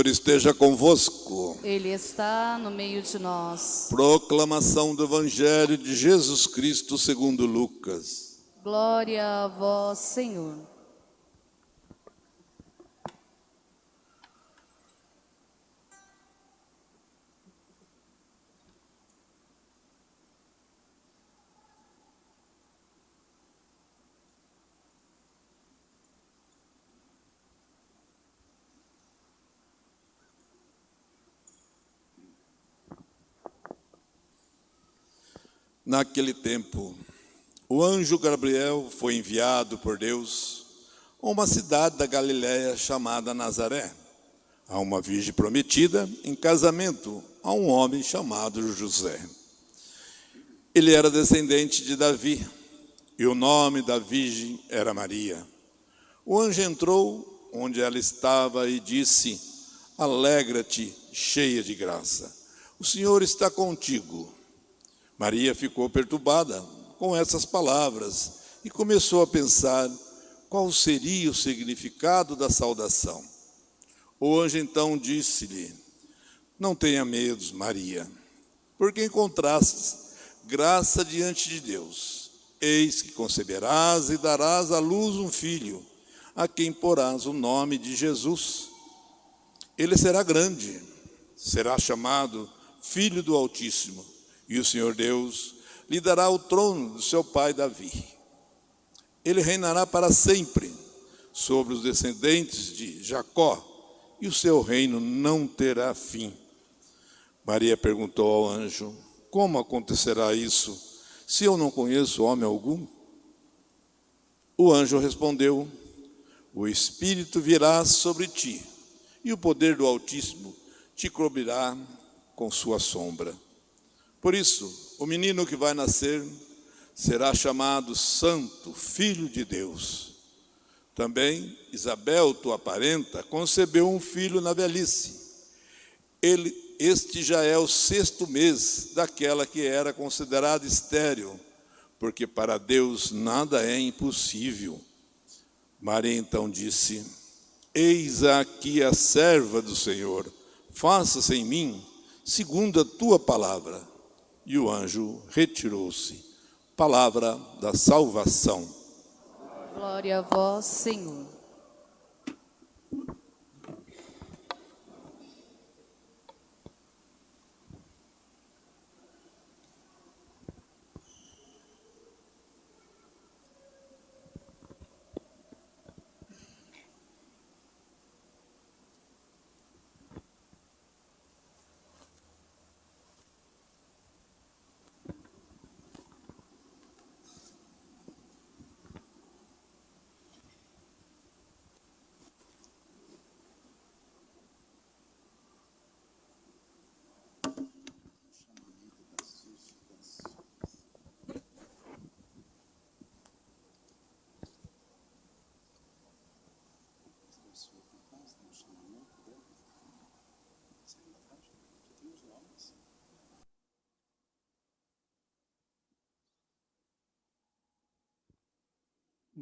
Senhor esteja convosco. Ele está no meio de nós. Proclamação do Evangelho de Jesus Cristo segundo Lucas. Glória a vós, Senhor. Naquele tempo, o anjo Gabriel foi enviado por Deus a uma cidade da Galiléia chamada Nazaré, a uma virgem prometida em casamento a um homem chamado José. Ele era descendente de Davi e o nome da virgem era Maria. O anjo entrou onde ela estava e disse: Alegra-te, cheia de graça, o Senhor está contigo. Maria ficou perturbada com essas palavras e começou a pensar qual seria o significado da saudação. O anjo então disse-lhe: Não tenha medo, Maria, porque encontrastes graça diante de Deus. Eis que conceberás e darás à luz um filho, a quem porás o nome de Jesus. Ele será grande, será chamado Filho do Altíssimo e o Senhor Deus lhe dará o trono do seu pai Davi. Ele reinará para sempre sobre os descendentes de Jacó, e o seu reino não terá fim. Maria perguntou ao anjo: Como acontecerá isso, se eu não conheço homem algum? O anjo respondeu: O Espírito virá sobre ti, e o poder do Altíssimo te cobrirá com sua sombra. Por isso, o menino que vai nascer será chamado Santo, Filho de Deus. Também Isabel, tua parenta, concebeu um filho na velhice. Ele, este já é o sexto mês daquela que era considerada estéril, porque para Deus nada é impossível. Maria então disse: Eis aqui a serva do Senhor, faça-se em mim segundo a tua palavra e o anjo retirou-se. Palavra da salvação. Glória a vós, Senhor.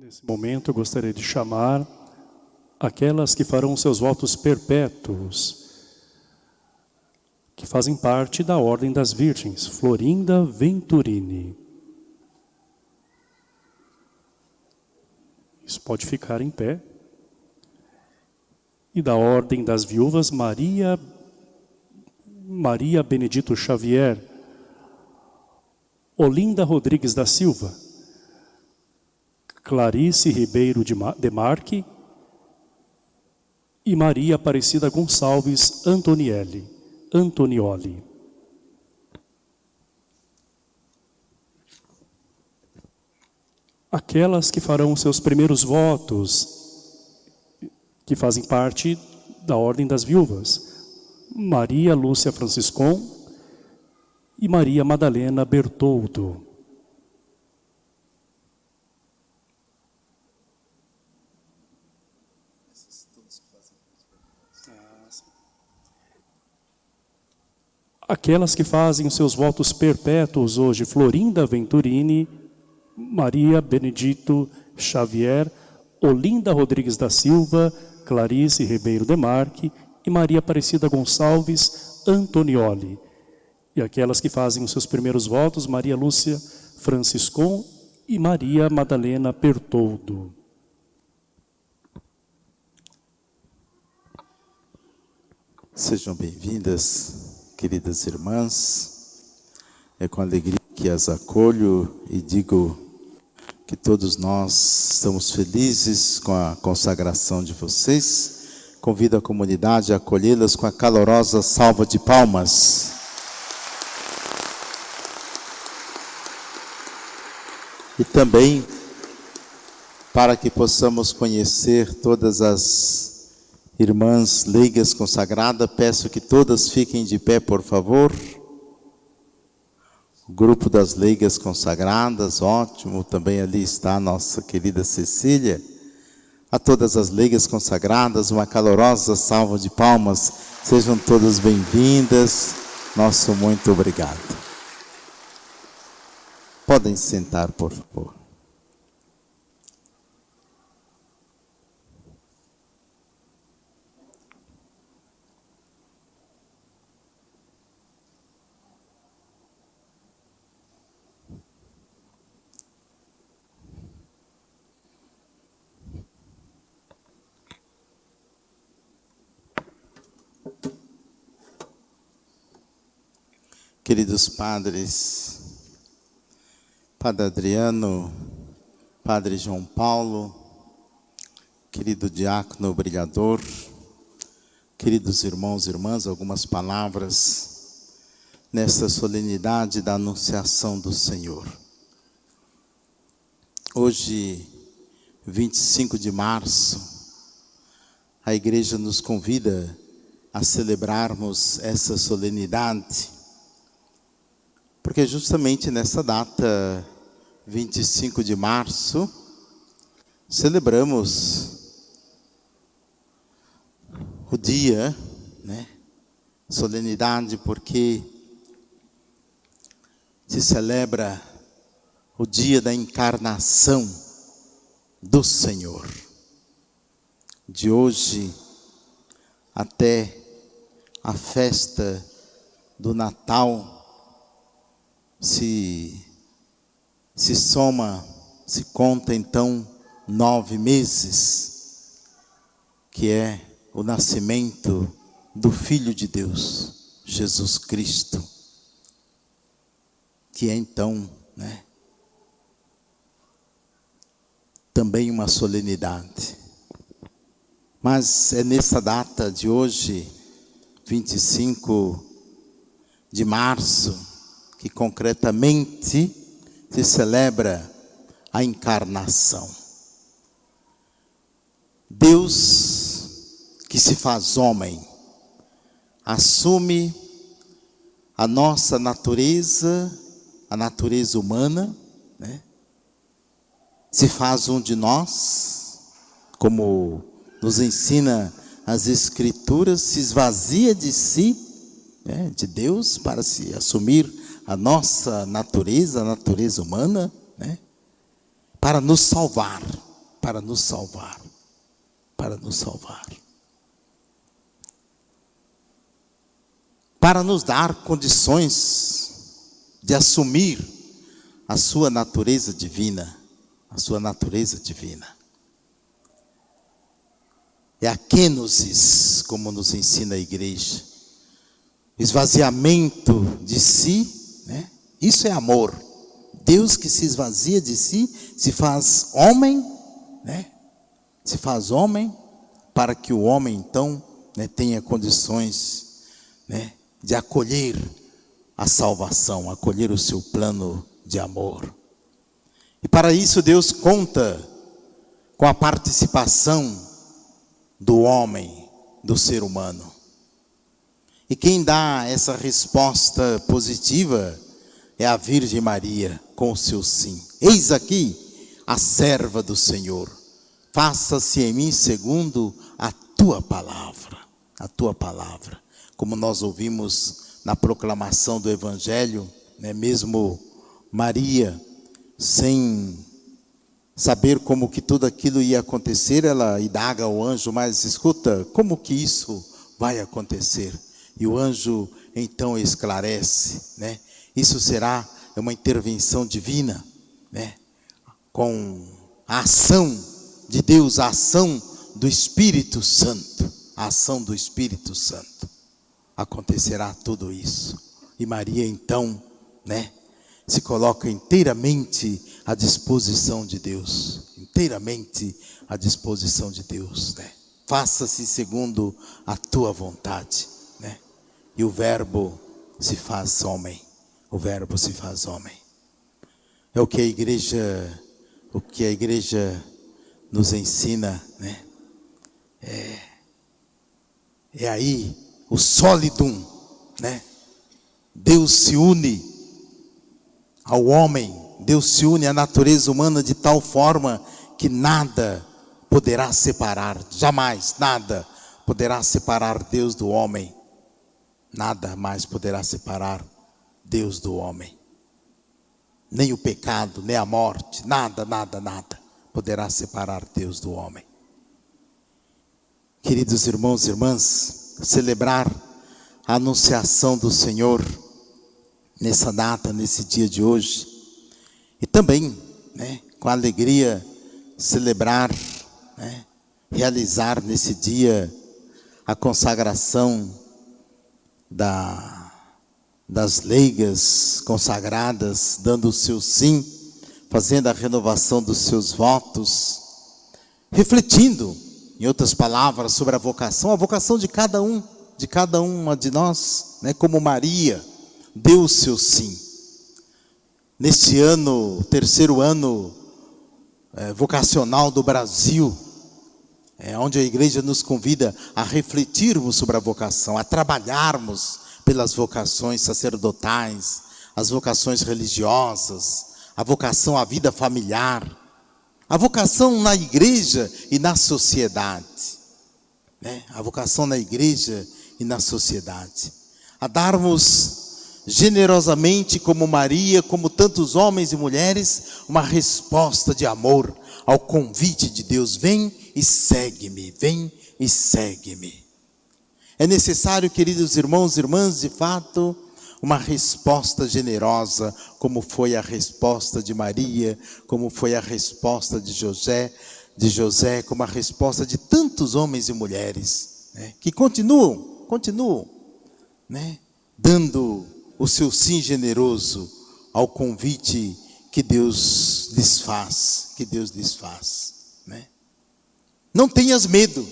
Nesse momento, eu gostaria de chamar aquelas que farão seus votos perpétuos, que fazem parte da Ordem das Virgens, Florinda Venturini. Isso pode ficar em pé. E da Ordem das Viúvas, Maria Maria Benedito Xavier, Olinda Rodrigues da Silva, Clarice Ribeiro de Marque e Maria Aparecida Gonçalves Antonielli, Antonioli. Aquelas que farão seus primeiros votos, que fazem parte da Ordem das Viúvas, Maria Lúcia Franciscon e Maria Madalena Bertoldo. Aquelas que fazem os seus votos perpétuos hoje, Florinda Venturini, Maria Benedito Xavier, Olinda Rodrigues da Silva, Clarice Ribeiro Demarque e Maria Aparecida Gonçalves Antonioli. E aquelas que fazem os seus primeiros votos, Maria Lúcia Franciscon e Maria Madalena Pertoldo. Sejam bem-vindas, queridas irmãs. É com alegria que as acolho e digo que todos nós estamos felizes com a consagração de vocês. Convido a comunidade a acolhê-las com a calorosa salva de palmas. E também para que possamos conhecer todas as irmãs leigas consagradas, peço que todas fiquem de pé, por favor. O grupo das leigas consagradas, ótimo. Também ali está a nossa querida Cecília. A todas as leigas consagradas, uma calorosa salva de palmas. Sejam todas bem-vindas. Nosso muito obrigado. Podem sentar, por favor. Queridos padres, Padre Adriano, Padre João Paulo, querido diácono brilhador, queridos irmãos e irmãs, algumas palavras nessa solenidade da Anunciação do Senhor. Hoje, 25 de março, a igreja nos convida a celebrarmos essa solenidade porque justamente nessa data, 25 de março, celebramos o dia, né? Solenidade, porque se celebra o dia da encarnação do Senhor. De hoje até a festa do Natal se, se soma, se conta então nove meses, que é o nascimento do Filho de Deus, Jesus Cristo, que é então, né, também uma solenidade. Mas é nessa data de hoje, 25 de março, que concretamente se celebra a encarnação. Deus que se faz homem, assume a nossa natureza, a natureza humana, né? se faz um de nós, como nos ensina as Escrituras, se esvazia de si, né, de Deus, para se assumir a nossa natureza, a natureza humana, né? para nos salvar, para nos salvar, para nos salvar. Para nos dar condições de assumir a sua natureza divina, a sua natureza divina. É a kenosis, como nos ensina a igreja esvaziamento de si, né? Isso é amor. Deus que se esvazia de si, se faz homem, né? Se faz homem para que o homem então né, tenha condições né, de acolher a salvação, acolher o seu plano de amor. E para isso Deus conta com a participação do homem, do ser humano. E quem dá essa resposta positiva é a Virgem Maria com o seu sim. Eis aqui a serva do Senhor. Faça-se em mim segundo a tua palavra, a tua palavra. Como nós ouvimos na proclamação do evangelho, né, mesmo Maria sem saber como que tudo aquilo ia acontecer, ela indaga ao anjo, mas escuta, como que isso vai acontecer? E o anjo então esclarece, né? Isso será uma intervenção divina, né? Com a ação de Deus, a ação do Espírito Santo, a ação do Espírito Santo. Acontecerá tudo isso. E Maria então, né? se coloca inteiramente à disposição de Deus, inteiramente à disposição de Deus, né? Faça-se segundo a tua vontade? E o verbo se faz homem. O verbo se faz homem. É o que a igreja o que a igreja nos ensina, né? É, é aí o sólidum, né? Deus se une ao homem, Deus se une à natureza humana de tal forma que nada poderá separar, jamais, nada poderá separar Deus do homem. Nada mais poderá separar Deus do homem. Nem o pecado, nem a morte, nada, nada, nada poderá separar Deus do homem. Queridos irmãos e irmãs, celebrar a anunciação do Senhor nessa data, nesse dia de hoje. E também, né, com alegria, celebrar, né, realizar nesse dia a consagração da, das leigas consagradas, dando o seu sim, fazendo a renovação dos seus votos, refletindo, em outras palavras, sobre a vocação, a vocação de cada um, de cada uma de nós, né, como Maria, deu o seu sim. Neste ano, terceiro ano é, vocacional do Brasil, é, onde a igreja nos convida a refletirmos sobre a vocação, a trabalharmos pelas vocações sacerdotais, as vocações religiosas, a vocação à vida familiar, a vocação na igreja e na sociedade. Né? A vocação na igreja e na sociedade. A darmos generosamente, como Maria, como tantos homens e mulheres, uma resposta de amor ao convite de Deus: vem e segue-me, vem e segue-me. É necessário, queridos irmãos e irmãs, de fato, uma resposta generosa, como foi a resposta de Maria, como foi a resposta de José, de José, como a resposta de tantos homens e mulheres, né, que continuam, continuam, né, dando o seu sim generoso ao convite que Deus lhes faz, que Deus lhes faz, né? Não tenhas medo.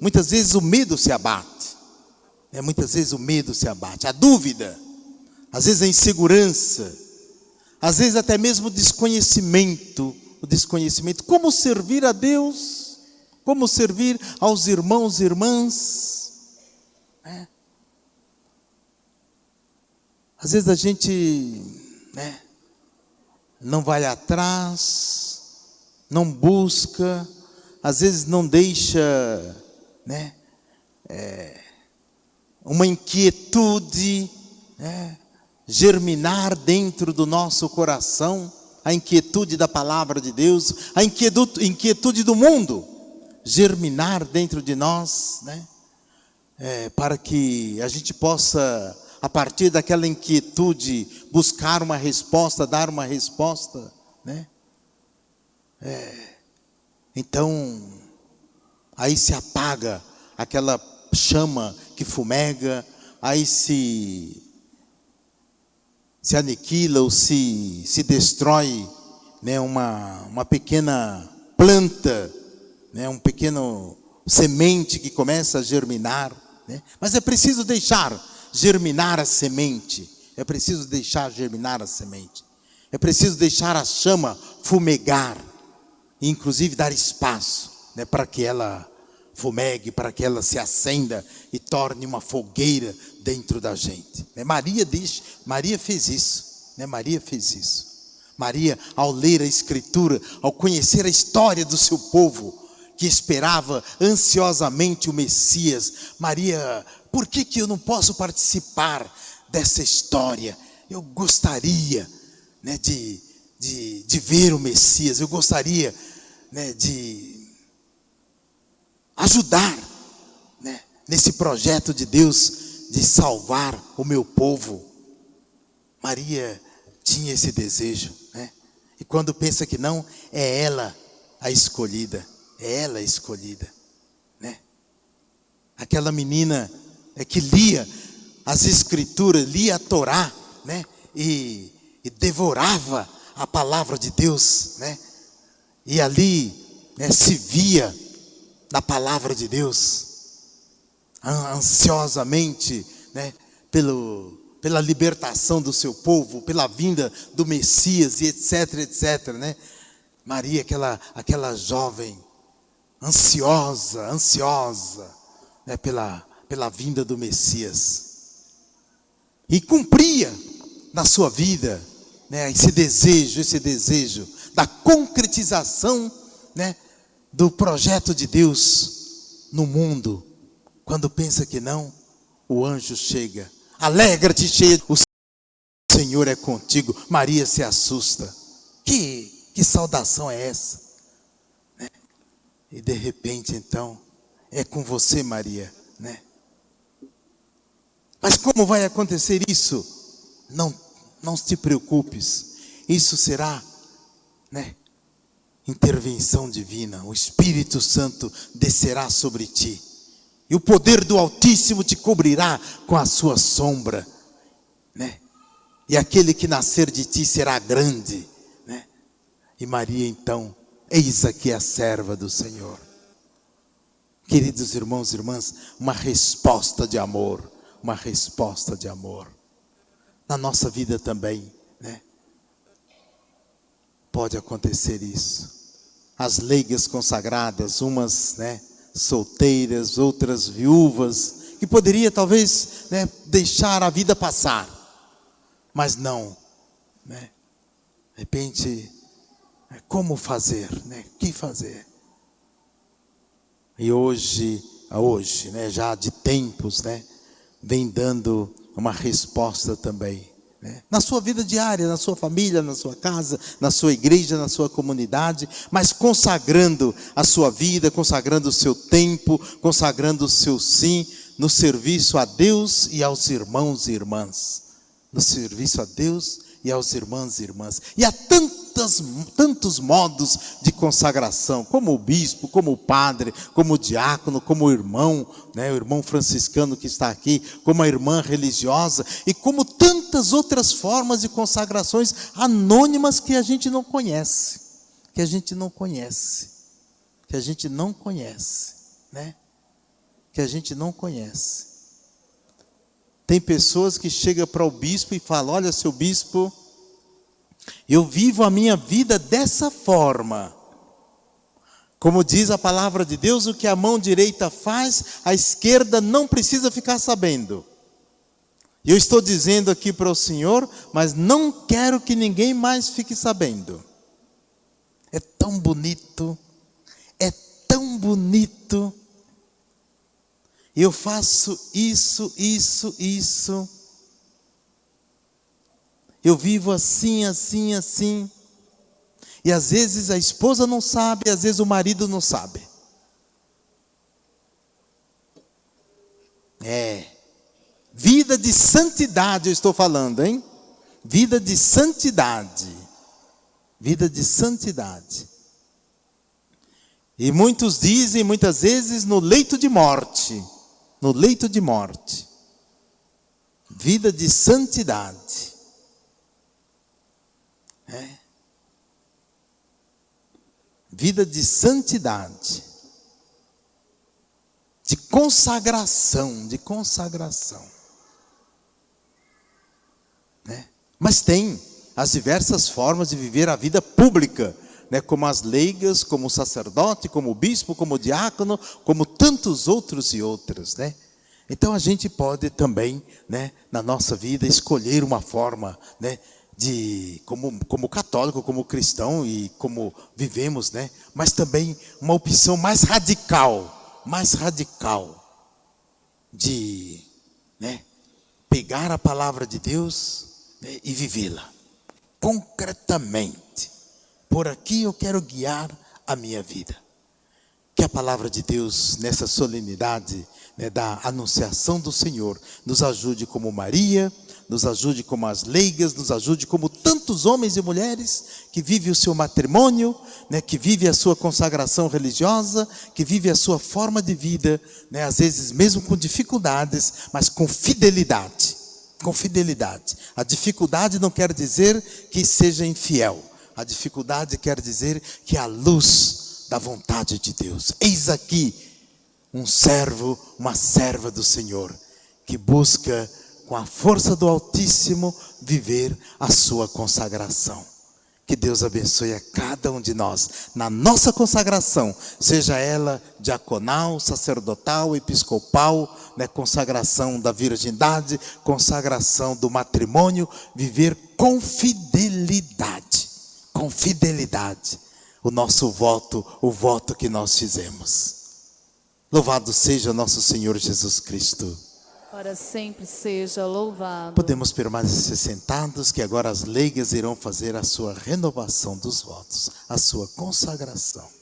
Muitas vezes o medo se abate. Né? Muitas vezes o medo se abate, a dúvida, às vezes a insegurança, às vezes até mesmo o desconhecimento, o desconhecimento, como servir a Deus, como servir aos irmãos e irmãs, né? Às vezes a gente né, não vai atrás, não busca, às vezes não deixa né, é, uma inquietude né, germinar dentro do nosso coração, a inquietude da palavra de Deus, a inquietude, do mundo germinar dentro de nós, né, é, para que a gente possa a partir daquela inquietude, buscar uma resposta, dar uma resposta, né? É, então, aí se apaga aquela chama que fumega, aí se se aniquila ou se, se destrói né, uma, uma pequena planta, né, um pequeno semente que começa a germinar. Né? Mas é preciso deixar germinar a semente. É preciso deixar germinar a semente. É preciso deixar a chama fumegar. Inclusive dar espaço né, para que ela fumegue, para que ela se acenda e torne uma fogueira dentro da gente. Né? Maria diz, Maria fez isso. Né? Maria fez isso. Maria, ao ler a Escritura, ao conhecer a história do seu povo, que esperava ansiosamente o Messias, Maria, por que, que eu não posso participar dessa história? Eu gostaria né, de, de, de ver o Messias, eu gostaria né, de ajudar né, nesse projeto de Deus de salvar o meu povo. Maria tinha esse desejo. Né? E quando pensa que não, é ela a escolhida. É ela a escolhida. Né? Aquela menina é que lia as escrituras, lia a Torá, né? E, e devorava a palavra de Deus, né? E ali né, se via na palavra de Deus, ansiosamente, né? Pelo pela libertação do seu povo, pela vinda do Messias e etc, etc, né? Maria, aquela, aquela jovem ansiosa, ansiosa, né, pela, pela vinda do Messias. E cumpria na sua vida, né, esse desejo, esse desejo da concretização, né, do projeto de Deus no mundo. Quando pensa que não, o anjo chega Alegra-te, cheia. O Senhor é contigo. Maria se assusta. Que, que saudação é essa? Né? E de repente, então, é com você, Maria, né? Mas como vai acontecer isso? Não, não te preocupes. Isso será, né? Intervenção divina. O Espírito Santo descerá sobre ti e o poder do Altíssimo te cobrirá com a sua sombra, né? E aquele que nascer de ti será grande, né? E Maria então, eis aqui a serva do Senhor. Queridos irmãos e irmãs, uma resposta de amor, uma resposta de amor. Na nossa vida também, né? Pode acontecer isso. As leigas consagradas, umas, né? solteiras, outras viúvas, que poderia talvez né, deixar a vida passar, mas não. Né? De repente, é, como fazer? Né? O que fazer? E hoje, hoje, né, já de tempos, né, vem dando uma resposta também. Né? Na sua vida diária, na sua família, na sua casa, na sua igreja, na sua comunidade, mas consagrando a sua vida, consagrando o seu tempo, consagrando o seu sim no serviço a Deus e aos irmãos e irmãs. No serviço a Deus e aos irmãos e irmãs. E há tantos, tantos modos de consagração, como o bispo, como o padre, como o diácono, como o irmão, né, o irmão franciscano que está aqui, como a irmã religiosa, e como tantas outras formas de consagrações anônimas que a gente não conhece, que a gente não conhece, que a gente não conhece, né? Que a gente não conhece. Tem pessoas que chegam para o bispo e falam: Olha, seu bispo, eu vivo a minha vida dessa forma. Como diz a palavra de Deus, o que a mão direita faz, a esquerda não precisa ficar sabendo. Eu estou dizendo aqui para o Senhor, mas não quero que ninguém mais fique sabendo. É tão bonito, é tão bonito eu faço isso, isso, isso. Eu vivo assim, assim, assim. E às vezes a esposa não sabe, às vezes o marido não sabe. É. Vida de santidade eu estou falando, hein? Vida de santidade. Vida de santidade. E muitos dizem, muitas vezes, no leito de morte no leito de morte. vida de santidade. É. Vida de santidade. De consagração, de consagração. Né? Mas tem as diversas formas de viver a vida pública, né? como as leigas, como o sacerdote, como o bispo, como o diácono, como tantos outros e outras, né? Então a gente pode também, né, na nossa vida, escolher uma forma, né, de como, como católico, como cristão e como vivemos, né? Mas também uma opção mais radical, mais radical de, né, pegar a palavra de Deus né, e vivê-la concretamente. Por aqui eu quero guiar a minha vida. Que a palavra de Deus nessa solenidade né, da anunciação do Senhor nos ajude como Maria, nos ajude como as leigas, nos ajude como tantos homens e mulheres que vivem o seu matrimônio, né, que vivem a sua consagração religiosa, que vivem a sua forma de vida, né, às vezes mesmo com dificuldades, mas com fidelidade. Com fidelidade. A dificuldade não quer dizer que seja infiel. A dificuldade quer dizer que a luz da vontade de Deus. Eis aqui um servo, uma serva do Senhor, que busca com a força do Altíssimo viver a sua consagração. Que Deus abençoe a cada um de nós na nossa consagração, seja ela diaconal, sacerdotal, episcopal, né, consagração da virgindade, consagração do matrimônio, viver com fidelidade, com fidelidade, o nosso voto, o voto que nós fizemos. Louvado seja nosso Senhor Jesus Cristo. Para sempre seja louvado. Podemos permanecer sentados, que agora as leigas irão fazer a sua renovação dos votos, a sua consagração.